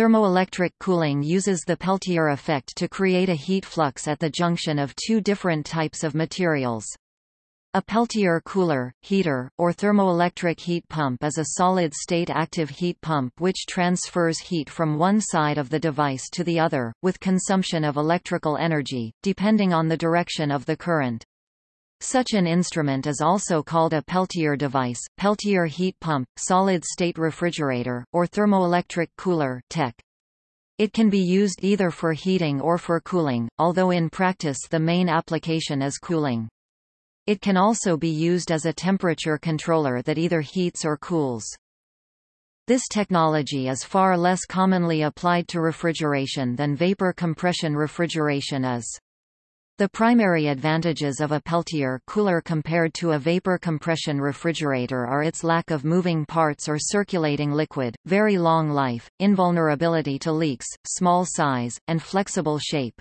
Thermoelectric cooling uses the Peltier effect to create a heat flux at the junction of two different types of materials. A Peltier cooler, heater, or thermoelectric heat pump is a solid-state active heat pump which transfers heat from one side of the device to the other, with consumption of electrical energy, depending on the direction of the current. Such an instrument is also called a Peltier device, Peltier heat pump, solid-state refrigerator, or thermoelectric cooler TEC. It can be used either for heating or for cooling, although in practice the main application is cooling. It can also be used as a temperature controller that either heats or cools. This technology is far less commonly applied to refrigeration than vapor compression refrigeration is. The primary advantages of a Peltier cooler compared to a vapor compression refrigerator are its lack of moving parts or circulating liquid, very long life, invulnerability to leaks, small size, and flexible shape.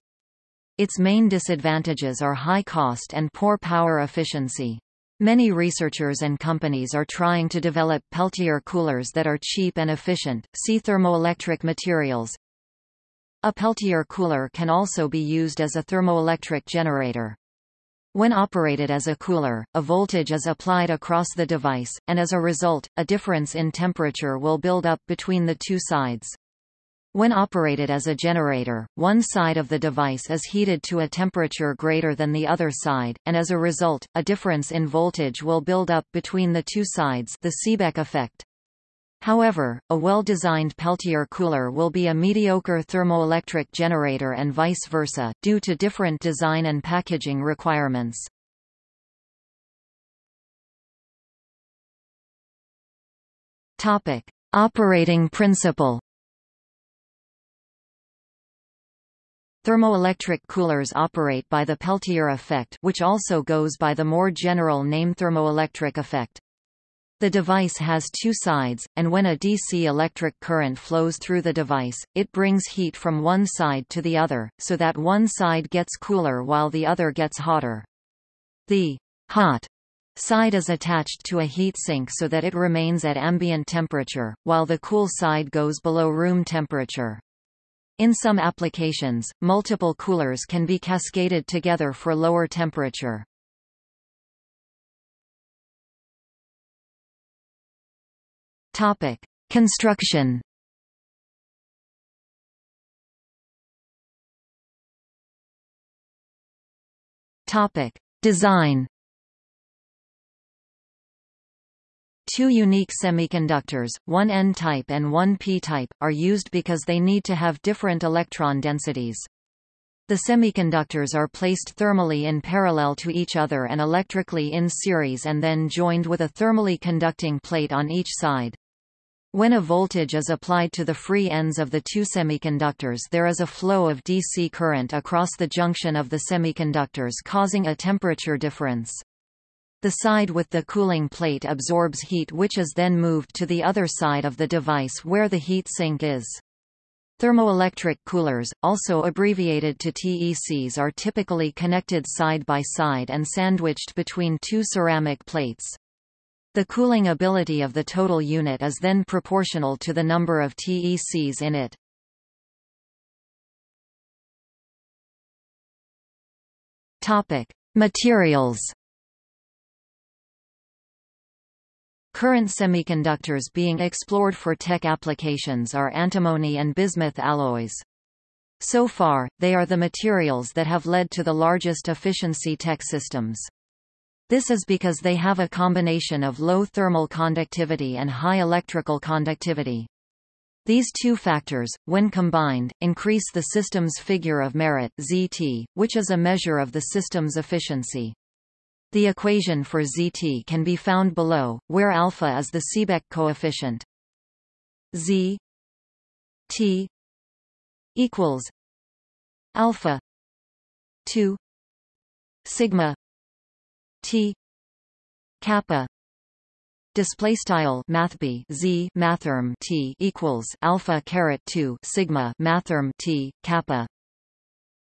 Its main disadvantages are high cost and poor power efficiency. Many researchers and companies are trying to develop Peltier coolers that are cheap and efficient. See thermoelectric materials. A Peltier cooler can also be used as a thermoelectric generator. When operated as a cooler, a voltage is applied across the device, and as a result, a difference in temperature will build up between the two sides. When operated as a generator, one side of the device is heated to a temperature greater than the other side, and as a result, a difference in voltage will build up between the two sides the Seebeck effect. However, a well-designed Peltier cooler will be a mediocre thermoelectric generator and vice versa, due to different design and packaging requirements. Topic. Operating principle Thermoelectric coolers operate by the Peltier effect which also goes by the more general name thermoelectric effect. The device has two sides, and when a DC electric current flows through the device, it brings heat from one side to the other, so that one side gets cooler while the other gets hotter. The hot side is attached to a heat sink so that it remains at ambient temperature, while the cool side goes below room temperature. In some applications, multiple coolers can be cascaded together for lower temperature. Topic: Construction. Topic: Design. Two unique semiconductors, one N-type and one P-type, are used because they need to have different electron densities. The semiconductors are placed thermally in parallel to each other and electrically in series and then joined with a thermally conducting plate on each side. When a voltage is applied to the free ends of the two semiconductors there is a flow of DC current across the junction of the semiconductors causing a temperature difference. The side with the cooling plate absorbs heat which is then moved to the other side of the device where the heat sink is. Thermoelectric coolers, also abbreviated to TECs are typically connected side by side and sandwiched between two ceramic plates. The cooling ability of the total unit is then proportional to the number of TECs in it. Topic: Materials. Current semiconductors being explored for TEC applications are antimony and bismuth alloys. So far, they are the materials that have led to the largest efficiency TEC systems. This is because they have a combination of low thermal conductivity and high electrical conductivity. These two factors, when combined, increase the system's figure of merit ZT, which is a measure of the system's efficiency. The equation for ZT can be found below, where alpha is the Seebeck coefficient. Z T equals alpha 2 sigma T. kappa. Display style mathb z mathrm t equals alpha caret 2 sigma mathrm t kappa.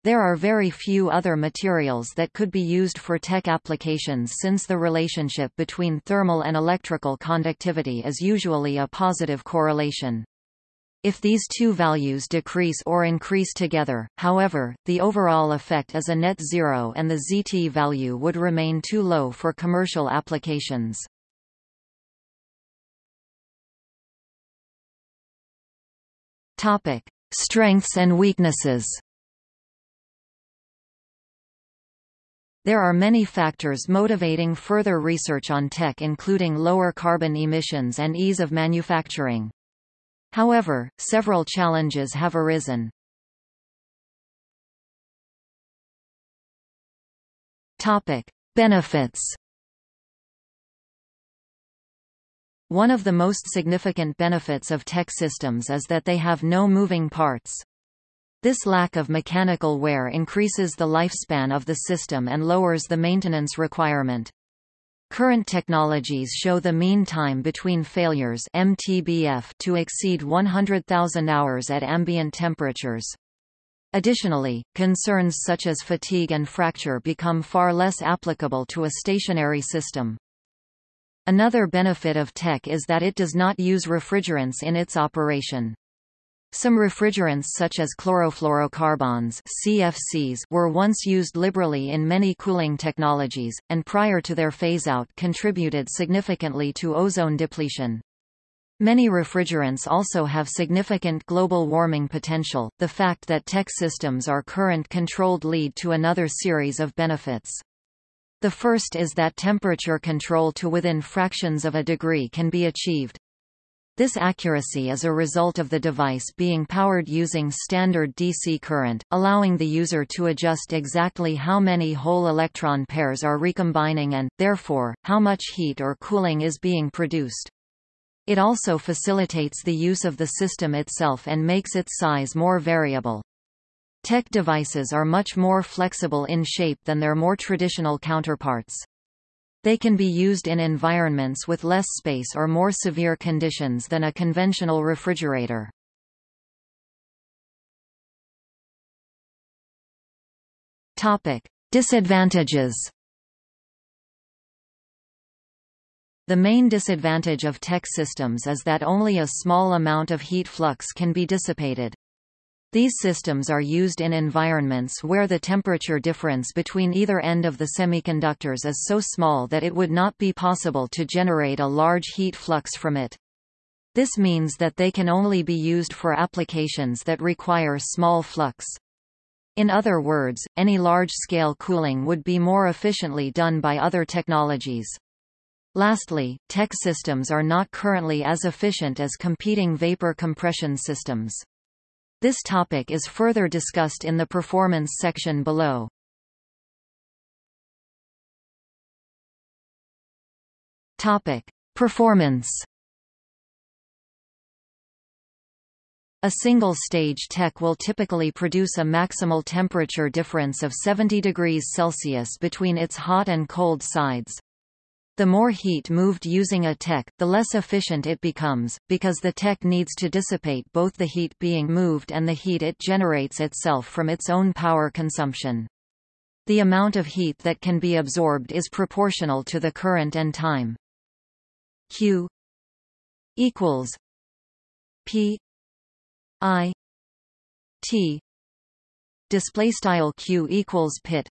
There are very few other materials that could be used for TEC applications since the relationship between thermal and electrical conductivity is usually a positive correlation If these two values decrease or increase together, however, the overall effect is a net zero and the ZT value would remain too low for commercial applications. Topic: Strengths and weaknesses. There are many factors motivating further research on TEC including lower carbon emissions and ease of manufacturing. However, several challenges have arisen. Topic: Benefits. One of the most significant benefits of TEC systems is that they have no moving parts. This lack of mechanical wear increases the lifespan of the system and lowers the maintenance requirement. Current technologies show the mean time between failures MTBF to exceed 100,000 hours at ambient temperatures. Additionally, concerns such as fatigue and fracture become far less applicable to a stationary system. Another benefit of TEC is that it does not use refrigerants in its operation. Some refrigerants such as chlorofluorocarbons CFCs were once used liberally in many cooling technologies, and prior to their phase-out contributed significantly to ozone depletion. Many refrigerants also have significant global warming potential. The fact that TEC systems are current controlled lead to another series of benefits. The first is that temperature control to within fractions of a degree can be achieved. This accuracy is a result of the device being powered using standard DC current, allowing the user to adjust exactly how many whole electron pairs are recombining and, therefore, how much heat or cooling is being produced. It also facilitates the use of the system itself and makes its size more variable. TEC devices are much more flexible in shape than their more traditional counterparts. They can be used in environments with less space or more severe conditions than a conventional refrigerator. Topic: Disadvantages. The main disadvantage of TEC systems is that only a small amount of heat flux can be dissipated. These systems are used in environments where the temperature difference between either end of the semiconductors is so small that it would not be possible to generate a large heat flux from it. This means that they can only be used for applications that require small flux. In other words, any large-scale cooling would be more efficiently done by other technologies. Lastly, TEC systems are not currently as efficient as competing vapor compression systems. This topic is further discussed in the performance section below. Topic: Performance. A single-stage TEC will typically produce a maximal temperature difference of 70 degrees Celsius between its hot and cold sides. The more heat moved using a TEC, the less efficient it becomes, because the TEC needs to dissipate both the heat being moved and the heat it generates itself from its own power consumption. The amount of heat that can be absorbed is proportional to the current and time. Q equals P I T display style Q equals pit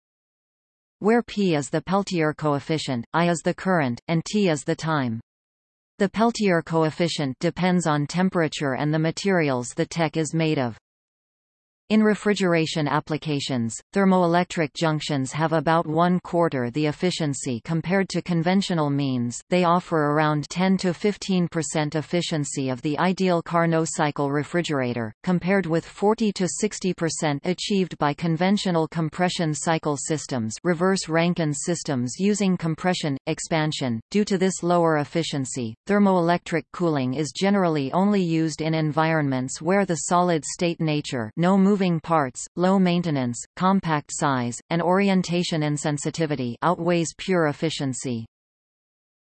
where P is the Peltier coefficient, I is the current, and T is the time. The Peltier coefficient depends on temperature and the materials the TEC is made of. In refrigeration applications, thermoelectric junctions have about one quarter the efficiency compared to conventional means, they offer around 10 to 15% efficiency of the ideal Carnot cycle refrigerator, compared with 40 to 60% achieved by conventional compression cycle systems reverse Rankine systems using compression, expansion. Due to this lower efficiency, thermoelectric cooling is generally only used in environments where the solid-state nature no moving parts, low maintenance, compact size, and orientation insensitivity outweighs pure efficiency.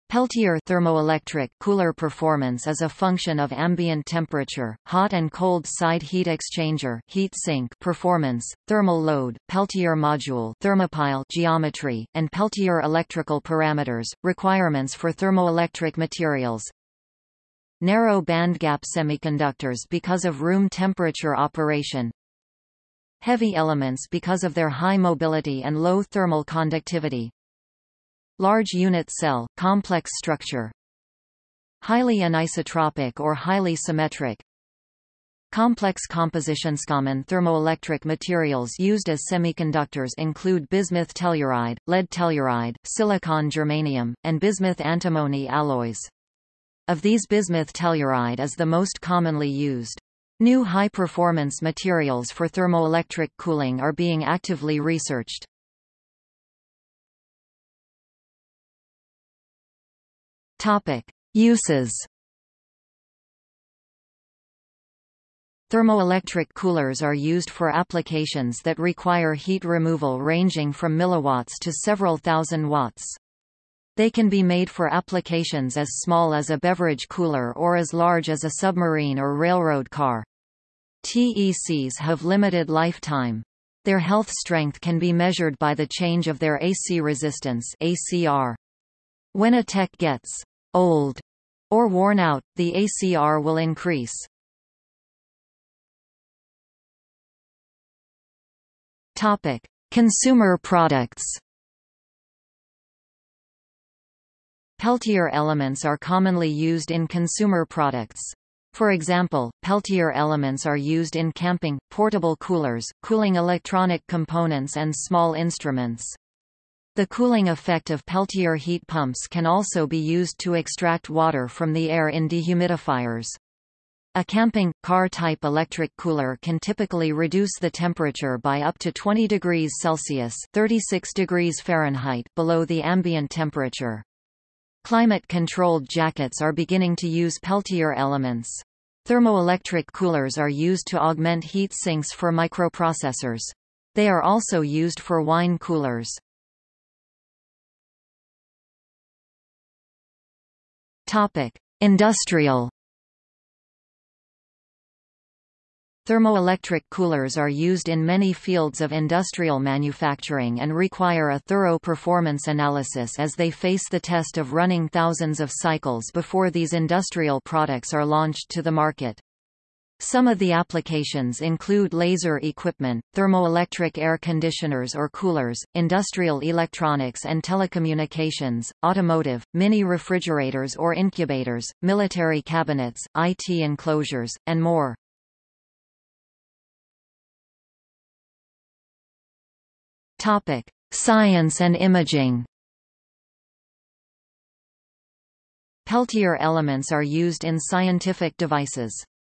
Peltier thermoelectric cooler performance is a function of ambient temperature, hot and cold side heat exchanger heat sink performance, thermal load, Peltier module thermopile geometry, and Peltier electrical parameters, requirements for thermoelectric materials. narrow bandgap semiconductors because of room temperature operation, heavy elements because of their high mobility and low thermal conductivity, large unit cell, complex structure, highly anisotropic or highly symmetric, Complex compositions. Common thermoelectric materials used as semiconductors include bismuth telluride, lead telluride, silicon germanium, and bismuth antimony alloys. Of these bismuth telluride is the most commonly used. New high-performance materials for thermoelectric cooling are being actively researched. Topic: Uses Thermoelectric coolers are used for applications that require heat removal ranging from milliwatts to several thousand watts. They can be made for applications as small as a beverage cooler or as large as a submarine or railroad car. TECs have limited lifetime. Their health strength can be measured by the change of their AC resistance ACR. When a TEC gets old or worn out, the ACR will increase. Topic: Consumer products. Peltier elements are commonly used in consumer products. For example, Peltier elements are used in camping, portable coolers, cooling electronic components and small instruments. The cooling effect of Peltier heat pumps can also be used to extract water from the air in dehumidifiers. A camping, car-type electric cooler can typically reduce the temperature by up to 20 degrees Celsius 36 degrees Fahrenheit below the ambient temperature. Climate-controlled jackets are beginning to use Peltier elements. Thermoelectric coolers are used to augment heat sinks for microprocessors. They are also used for wine coolers. Topic: Industrial Thermoelectric coolers are used in many fields of industrial manufacturing and require a thorough performance analysis as they face the test of running thousands of cycles before these industrial products are launched to the market. Some of the applications include laser equipment, thermoelectric air conditioners or coolers, industrial electronics and telecommunications, automotive, mini refrigerators or incubators, military cabinets, IT enclosures, and more. Topic: Science and imaging. Peltier elements are used in scientific devices.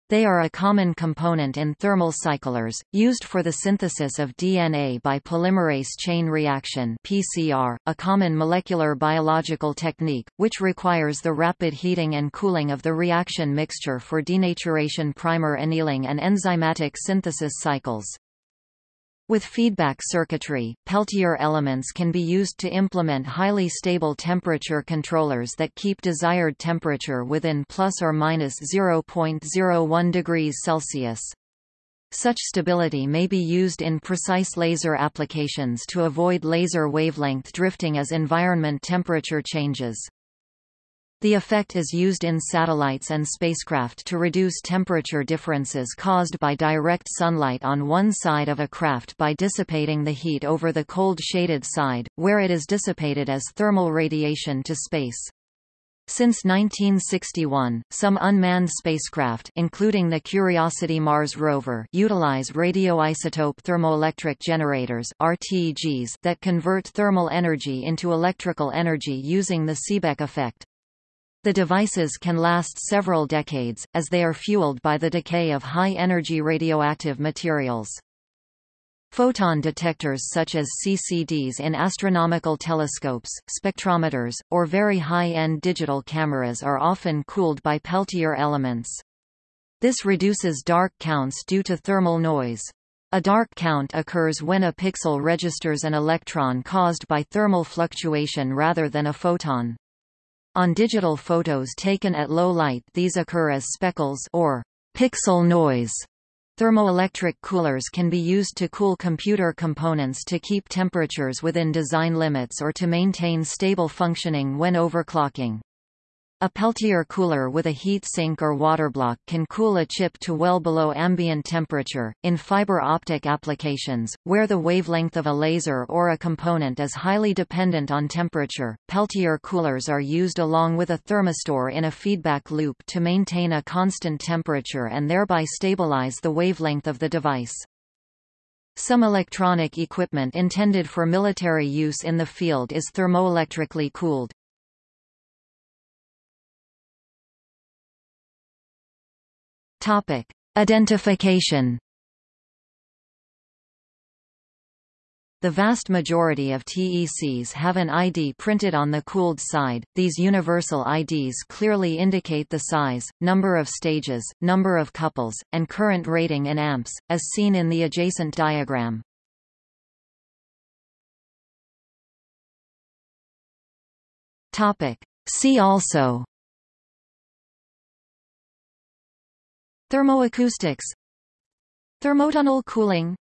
They are a common component in thermal cyclers, used for the synthesis of DNA by polymerase chain reaction PCR, a common molecular biological technique, which requires the rapid heating and cooling of the reaction mixture for denaturation primer annealing and enzymatic synthesis cycles. With feedback circuitry, Peltier elements can be used to implement highly stable temperature controllers that keep desired temperature within plus or minus 0.01 degrees Celsius. Such stability may be used in precise laser applications to avoid laser wavelength drifting as environment temperature changes. The effect is used in satellites and spacecraft to reduce temperature differences caused by direct sunlight on one side of a craft by dissipating the heat over the cold shaded side, where it is dissipated as thermal radiation to space. Since 1961, some unmanned spacecraft including the Curiosity Mars rover utilize radioisotope thermoelectric generators RTGs that convert thermal energy into electrical energy using the Seebeck effect. The devices can last several decades, as they are fueled by the decay of high-energy radioactive materials. Photon detectors such as CCDs in astronomical telescopes, spectrometers, or very high-end digital cameras are often cooled by Peltier elements. This reduces dark counts due to thermal noise. A dark count occurs when a pixel registers an electron caused by thermal fluctuation rather than a photon. On digital photos taken at low light these occur as speckles or pixel noise. Thermoelectric coolers can be used to cool computer components to keep temperatures within design limits or to maintain stable functioning when overclocking. A Peltier cooler with a heat sink or water block can cool a chip to well below ambient temperature. In fiber optic applications, where the wavelength of a laser or a component is highly dependent on temperature, Peltier coolers are used along with a thermistor in a feedback loop to maintain a constant temperature and thereby stabilize the wavelength of the device. Some electronic equipment intended for military use in the field is thermoelectrically cooled. Topic: Identification. The vast majority of TECs have an ID printed on the cooled side. These universal IDs clearly indicate the size, number of stages, number of couples, and current rating in amps, as seen in the adjacent diagram. Topic: See also Thermoacoustics. Thermotunnel cooling